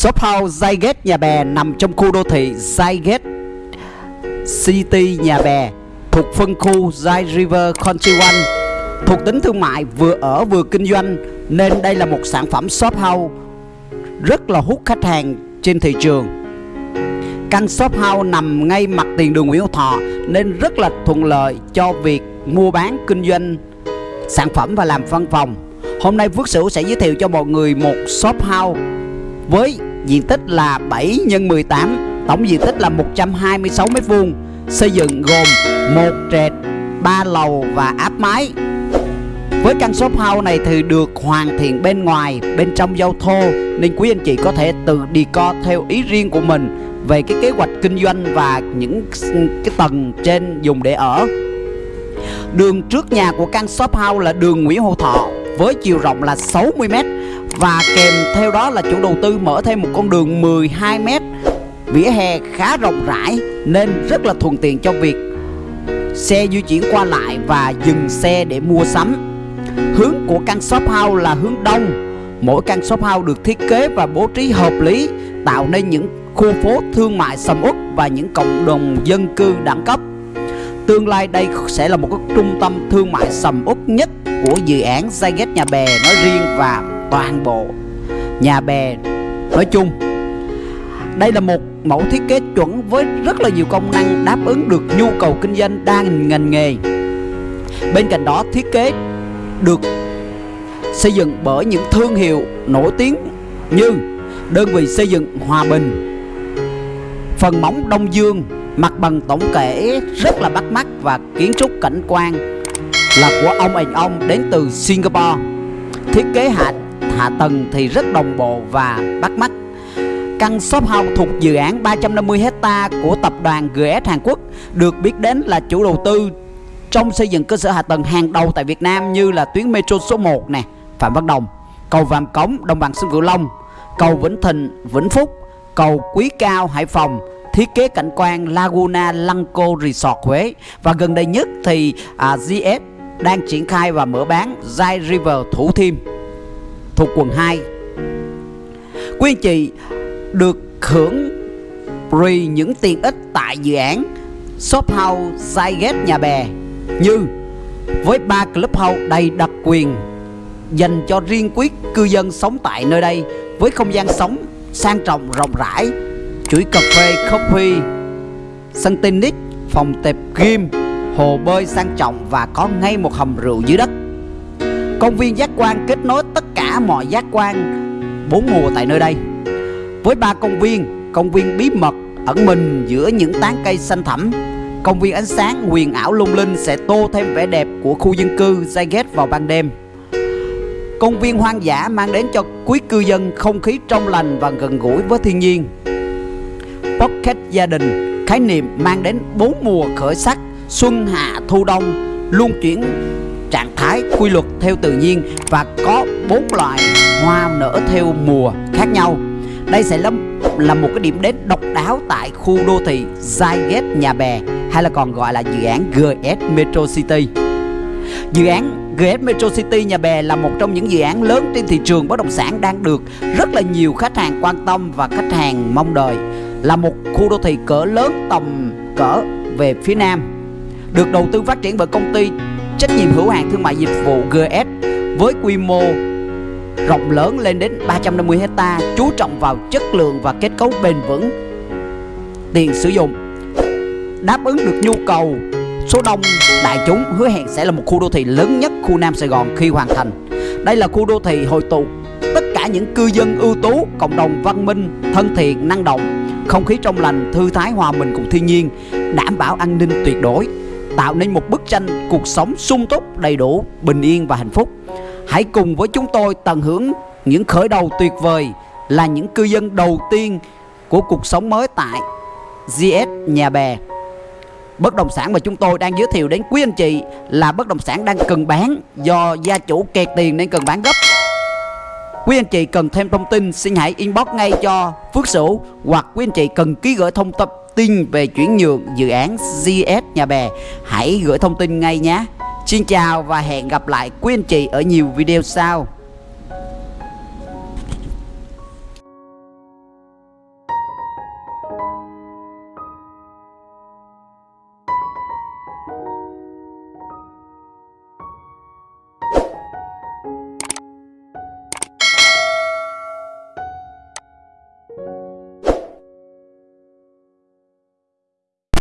Shop House Zygate, Nhà Bè nằm trong khu đô thị Zygate City, Nhà Bè thuộc phân khu Zy River Country One thuộc tính thương mại vừa ở vừa kinh doanh, nên đây là một sản phẩm shop house rất là hút khách hàng trên thị trường. Căn shop house nằm ngay mặt tiền đường Nguyễn Hữu Thọ, nên rất là thuận lợi cho việc mua bán, kinh doanh sản phẩm và làm văn phòng. Hôm nay Phước Sửu sẽ giới thiệu cho mọi người một shop house với diện tích là 7 x 18, tổng diện tích là 126 m2, xây dựng gồm một trệt, 3 lầu và áp mái. Với căn shop house này thì được hoàn thiện bên ngoài, bên trong giao thô nên quý anh chị có thể tự decor theo ý riêng của mình về cái kế hoạch kinh doanh và những cái tầng trên dùng để ở. Đường trước nhà của căn shop house là đường Nguyễn Hữu Thọ với chiều rộng là 60m và kèm theo đó là chủ đầu tư mở thêm một con đường 12m vỉa hè khá rộng rãi nên rất là thuận tiện cho việc xe di chuyển qua lại và dừng xe để mua sắm. Hướng của căn shop house là hướng đông. Mỗi căn shop house được thiết kế và bố trí hợp lý, tạo nên những khu phố thương mại sầm uất và những cộng đồng dân cư đẳng cấp. Tương lai đây sẽ là một cái trung tâm thương mại sầm uất nhất của dự án Zaget Nhà Bè nói riêng và toàn bộ nhà bè nói chung. Đây là một mẫu thiết kế chuẩn với rất là nhiều công năng đáp ứng được nhu cầu kinh doanh đa ngành nghề. Bên cạnh đó thiết kế được xây dựng bởi những thương hiệu nổi tiếng như đơn vị xây dựng Hòa Bình, phần móng Đông Dương, mặt bằng tổng thể rất là bắt mắt và kiến trúc cảnh quan là của ông ảnh ông đến từ Singapore. Thiết kế hạ hạ tầng thì rất đồng bộ và bắt mắt. Căn shop house thuộc dự án 350 hecta của tập đoàn GS Hàn Quốc được biết đến là chủ đầu tư trong xây dựng cơ sở hạ tầng hàng đầu tại Việt Nam như là tuyến metro số 1 nè, Phạm Văn Đồng, cầu Vàm Cống, Đồng bằng sông Cửu Long, cầu Vĩnh Thịnh, Vĩnh Phúc, cầu Quý Cao, Hải Phòng, thiết kế cảnh quan Laguna Lanco Resort Huế và gần đây nhất thì à, GS đang triển khai và mở bán Zai River Thủ Thiêm thuộc quận 2. Quý anh chị được hưởng free những tiện ích tại dự án Shop House Zygate Nhà Bè như với ba clubhouse đầy đặc quyền dành cho riêng quý cư dân sống tại nơi đây với không gian sống sang trọng rộng rãi, chuỗi cà phê coffee sân tennis, phòng tệp gym, hồ bơi sang trọng và có ngay một hầm rượu dưới đất công viên giác quan kết nối tất cả mọi giác quan bốn mùa tại nơi đây. Với ba công viên công viên bí mật ẩn mình giữa những tán cây xanh thẳm, công viên ánh sáng huyền ảo lung linh sẽ tô thêm vẻ đẹp của khu dân cư Zygate vào ban đêm. Công viên hoang dã mang đến cho quý cư dân không khí trong lành và gần gũi với thiên nhiên. Pocket gia đình, khái niệm mang đến bốn mùa khởi sắc, xuân hạ thu đông luôn chuyển trạng thái quy luật theo tự nhiên và có bốn loại hoa nở theo mùa khác nhau. Đây sẽ là, là một cái điểm đến độc đáo tại khu đô thị Zygate Nhà Bè hay là còn gọi là dự án GS Metro City. Dự án GS Metro City Nhà Bè là một trong những dự án lớn trên thị trường bất động sản đang được rất là nhiều khách hàng quan tâm và khách hàng mong đợi. Là một khu đô thị cỡ lớn tầm cỡ về phía Nam được đầu tư phát triển bởi công ty trách nhiệm hữu hạn thương mại dịch vụ GS với quy mô rộng lớn lên đến 350 hecta, chú trọng vào chất lượng và kết cấu bền vững, tiền sử dụng, đáp ứng được nhu cầu. Số đông đại chúng hứa hẹn sẽ là một khu đô thị lớn nhất khu Nam Sài Gòn khi hoàn thành. Đây là khu đô thị hội tụ tất cả những cư dân ưu tú, cộng đồng văn minh, thân thiện, năng động. Không khí trong lành, thư thái, hòa mình cùng thiên nhiên, đảm bảo an ninh tuyệt đối tạo nên một bức tranh cuộc sống sung túc, đầy đủ, bình yên và hạnh phúc. Hãy cùng với chúng tôi tận hưởng những khởi đầu tuyệt vời là những cư dân đầu tiên của cuộc sống mới tại GS Nhà Bè. Bất động sản mà chúng tôi đang giới thiệu đến quý anh chị là bất động sản đang cần bán do gia chủ kẹt tiền nên cần bán gấp. Quý anh chị cần thêm thông tin, xin hãy inbox ngay cho Phước Sửu hoặc quý anh chị cần ký gửi thông tin tin về chuyển nhượng dự án GS Nhà Bè hãy gửi thông tin ngay nhé. Xin chào và hẹn gặp lại quý anh chị ở nhiều video sau.